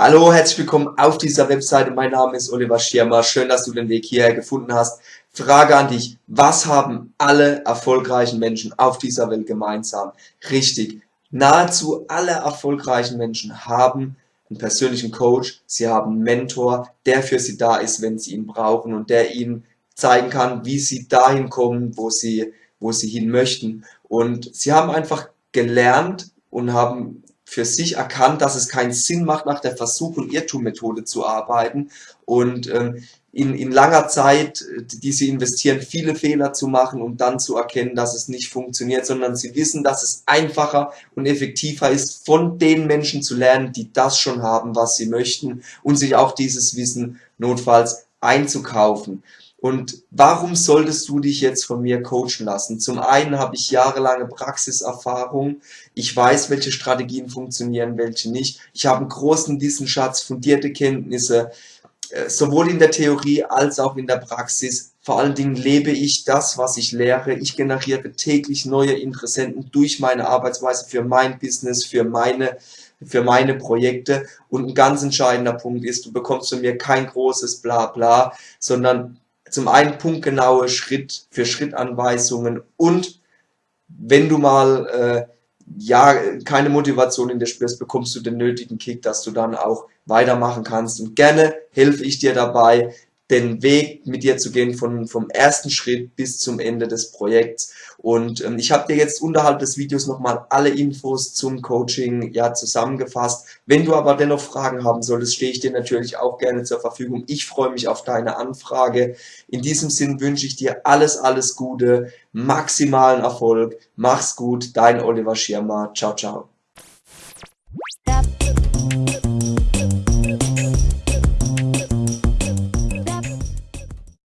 Hallo, herzlich willkommen auf dieser Webseite. Mein Name ist Oliver Schirmer. Schön, dass du den Weg hierher gefunden hast. Frage an dich. Was haben alle erfolgreichen Menschen auf dieser Welt gemeinsam? Richtig. Nahezu alle erfolgreichen Menschen haben einen persönlichen Coach. Sie haben einen Mentor, der für sie da ist, wenn sie ihn brauchen und der ihnen zeigen kann, wie sie dahin kommen, wo sie, wo sie hin möchten. Und sie haben einfach gelernt und haben für sich erkannt, dass es keinen Sinn macht, nach der Versuch- und Irrtum-Methode zu arbeiten und ähm, in, in langer Zeit, die sie investieren, viele Fehler zu machen, um dann zu erkennen, dass es nicht funktioniert, sondern sie wissen, dass es einfacher und effektiver ist, von den Menschen zu lernen, die das schon haben, was sie möchten und sich auch dieses Wissen notfalls einzukaufen. Und warum solltest du dich jetzt von mir coachen lassen? Zum einen habe ich jahrelange Praxiserfahrung. Ich weiß, welche Strategien funktionieren, welche nicht. Ich habe einen großen Wissensschatz, fundierte Kenntnisse, äh, sowohl in der Theorie als auch in der Praxis. Vor allen Dingen lebe ich das, was ich lehre. Ich generiere täglich neue Interessenten durch meine Arbeitsweise für mein Business, für meine für meine Projekte. Und ein ganz entscheidender Punkt ist, du bekommst von mir kein großes Blabla, sondern zum einen punktgenaue Schritt für Schritt Anweisungen und wenn du mal äh, ja keine Motivation in dir spürst, bekommst du den nötigen Kick, dass du dann auch weitermachen kannst. Und gerne helfe ich dir dabei, den Weg mit dir zu gehen von, vom ersten Schritt bis zum Ende des Projekts. Und ähm, ich habe dir jetzt unterhalb des Videos nochmal alle Infos zum Coaching ja zusammengefasst. Wenn du aber dennoch Fragen haben solltest, stehe ich dir natürlich auch gerne zur Verfügung. Ich freue mich auf deine Anfrage. In diesem Sinn wünsche ich dir alles, alles Gute, maximalen Erfolg. Mach's gut, dein Oliver Schirmer. Ciao, ciao.